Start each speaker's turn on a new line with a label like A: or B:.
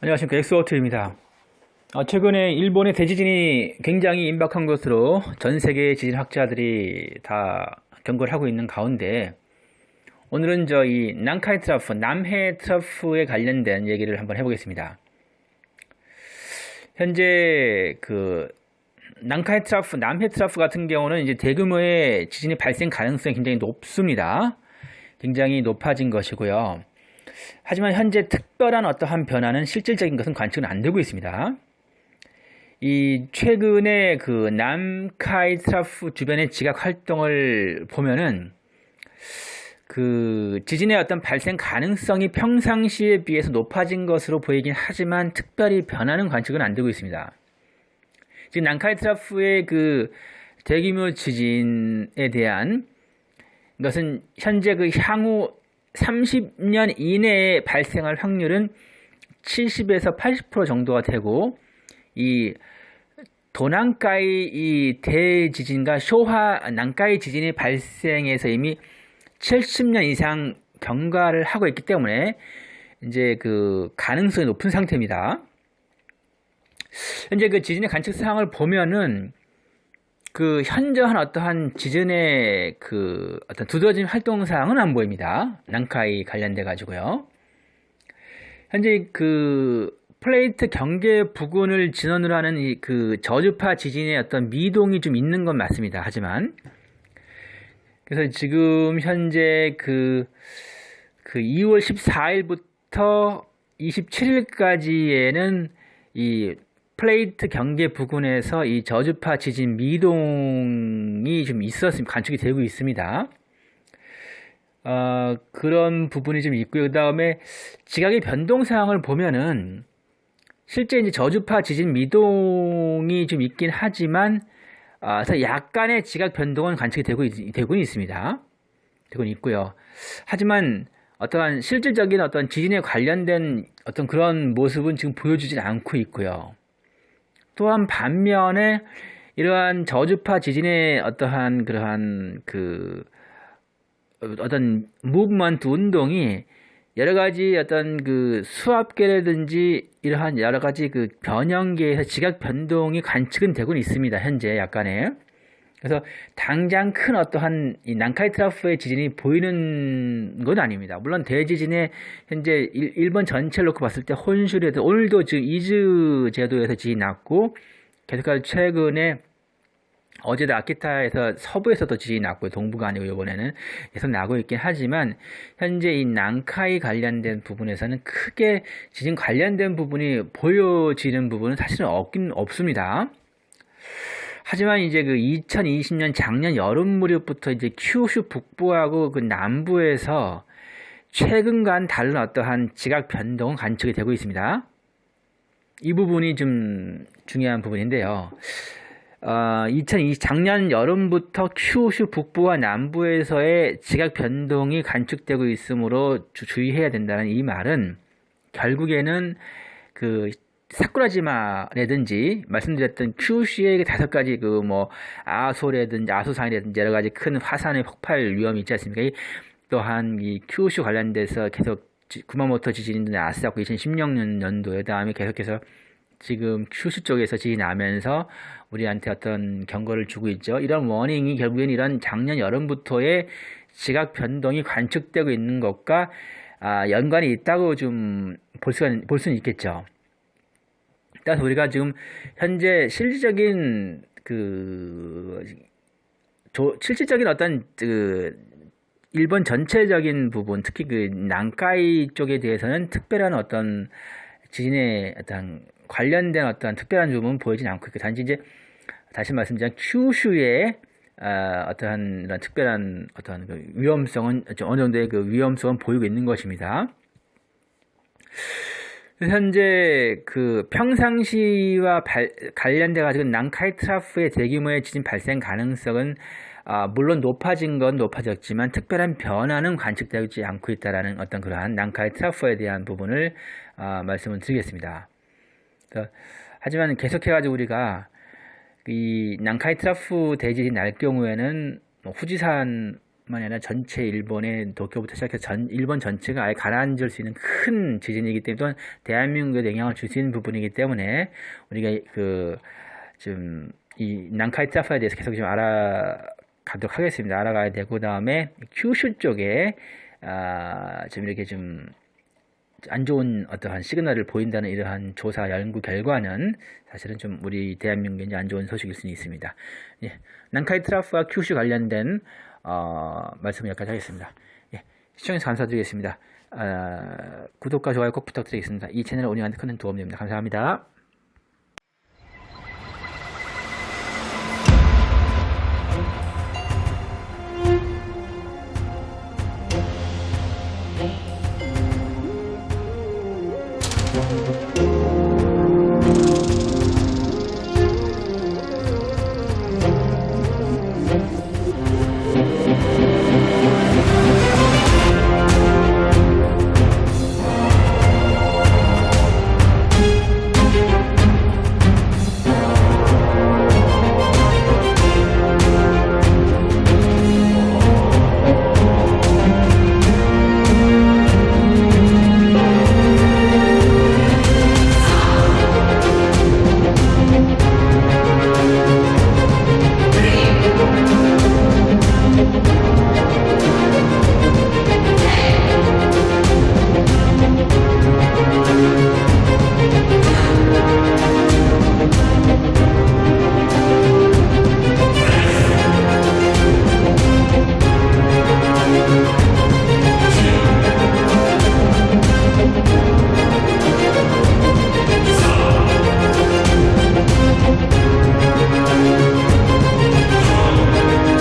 A: 안녕하십니까 엑소어트입니다. 어, 최근에 일본의 대지진이 굉장히 임박한 것으로 전 세계 지진학자들이 다 경고를 하고 있는 가운데 오늘은 저희 난카이 트라프, 남해 트라프에 관련된 얘기를 한번 해보겠습니다. 현재 그 난카이 트라프, 남해 트라프 같은 경우는 이제 대규모의 지진의 발생 가능성이 굉장히 높습니다. 굉장히 높아진 것이고요. 하지만 현재 특별한 어떠한 변화는 실질적인 것은 관측은 안 되고 있습니다. 이 최근에 그 난카이 트라프 주변의 지각 활동을 보면은 그 지진의 어떤 발생 가능성이 평상시에 비해서 높아진 것으로 보이긴 하지만 특별히 변하는 관측은 안 되고 있습니다. 지금 난카이 트라프의 그 대규모 지진에 대한 것은 현재 그 향후 30년 이내에 발생할 확률은 70에서 80% 정도가 되고 이 도난가이 이 대지진과 쇼화 난가이 지진이 발생해서 이미 70년 이상 경과를 하고 있기 때문에 이제 그 가능성이 높은 상태입니다. 현재 그 지진의 관측 사항을 보면은 그 현저한 어떠한 지진의 그 어떤 두드러진 활동 사항은 안 보입니다. 난카이 관련돼 가지고요. 현재 그 플레이트 경계 부근을 진원으로 하는 이 그 저주파 지진의 어떤 미동이 좀 있는 건 맞습니다. 하지만 그래서 지금 현재 그, 그 2월 14일부터 27일까지에는 이 플레이트 경계 부근에서 이 저주파 지진 미동이 좀 있었습니다. 관측이 되고 있습니다. 어, 그런 부분이 좀 있고요. 그 다음에 지각의 변동 사항을 보면은 실제 이제 저주파 지진 미동이 좀 있긴 하지만 어, 약간의 지각 변동은 관측이 되고 있, 되고는 있습니다. 되고는 있고요. 하지만 어떠한 실질적인 어떤 지진에 관련된 어떤 그런 모습은 지금 보여주진 않고 있고요. 또한 반면에 이러한 저주파 지진의 어떠한 그러한 그 어떤 무브먼트 운동이 여러 가지 어떤 그 수압계라든지 이러한 여러 가지 그 변형계에서 지각 변동이 관측은 되고는 있습니다. 현재 약간의. 그래서 당장 큰 어떠한 이 난카이 트라프의 지진이 보이는 건 아닙니다. 물론 대지진에 현재 일, 본 전체를 놓고 봤을 때 혼슈에도 오늘도 지금 이즈 제도에서 지진이 났고 계속해서 최근에 어제도 아키타에서 서부에서도 지진이 났고요. 동부가 아니고 이번에는 계속 나고 있긴 하지만 현재 이 난카이 관련된 부분에서는 크게 지진 관련된 부분이 보여지는 부분은 사실은 없긴 없습니다. 하지만 이제 그 2020년 작년 여름 무렵부터 이제 큐슈 북부하고 그 남부에서 최근간 다른 어떠한 지각 변동은 관측이 되고 있습니다. 이 부분이 좀 중요한 부분인데요. 어, 2020 작년 여름부터 큐슈 북부와 남부에서의 지각 변동이 관측되고 있으므로 주, 의해야 된다는 이 말은 결국에는 그 사쿠라지마라든지 말씀드렸던 큐슈의 다섯 가지 그 뭐 아소라든지 아소산이라든지 여러 가지 큰 화산의 폭발 위험이 있지 않습니까? 또한 이 큐슈 관련돼서 계속 구마모토 지진이 났었고 2016년 연도에 다음에 계속해서 지금 큐슈 쪽에서 지진이 나면서 우리한테 어떤 경고를 주고 있죠. 이런 워닝이 결국엔 이런 작년 여름부터의 지각 변동이 관측되고 있는 것과 아, 연관이 있다고 좀 볼 수가 볼 수는 있겠죠. 따라서 우리가 지금 현재 실질적인 그 조, 실질적인 어떤 그 일본 전체적인 부분, 특히 그 난카이 쪽에 대해서는 특별한 어떤 지진의 어떤 관련된 어떤 특별한 부분은 보이진 않고 있고 단지 이제 다시 말씀드리면 큐슈의 어, 어떠한 이런 특별한 어떠한 그 위험성은 어느 정도의 그 위험성은 보이고 있는 것입니다. 현재 그 평상시와 발, 관련돼 가지고 난카이 트라프의 대규모의 지진 발생 가능성은 아, 물론 높아진 건 높아졌지만 특별한 변화는 관측되지 않고 있다라는 어떤 그러한 난카이 트라프에 대한 부분을 아, 말씀을 드리겠습니다. 하지만 계속해 가지고 우리가 이 난카이 트라프 대지진이 날 경우에는 뭐 후지산 아니라 전체 일본의 도쿄부터 시작해서 전 일본 전체가 아예 가라앉을 수 있는 큰 지진이기 때문에 또한 대한민국에 영향을 줄 수 있는 부분이기 때문에 우리가 그좀이 난카이 트라파에 대해서 계속 좀 알아가도록 하겠습니다. 알아가야 되고 그 다음에 큐슈 쪽에 아, 좀 이렇게 좀 안 좋은 어떠한 시그널을 보인다는 이러한 조사 연구 결과는 사실은 좀 우리 대한민국에 이제 안 좋은 소식일 수는 있습니다. 예, 난카이 트라프와 큐슈 관련된 어, 말씀을 여기까지 하겠습니다. 예, 시청해주셔서 감사드리겠습니다. 아, 구독과 좋아요 꼭 부탁드리겠습니다. 이 채널을 운영하는 데큰 도움 됩니다. 감사합니다.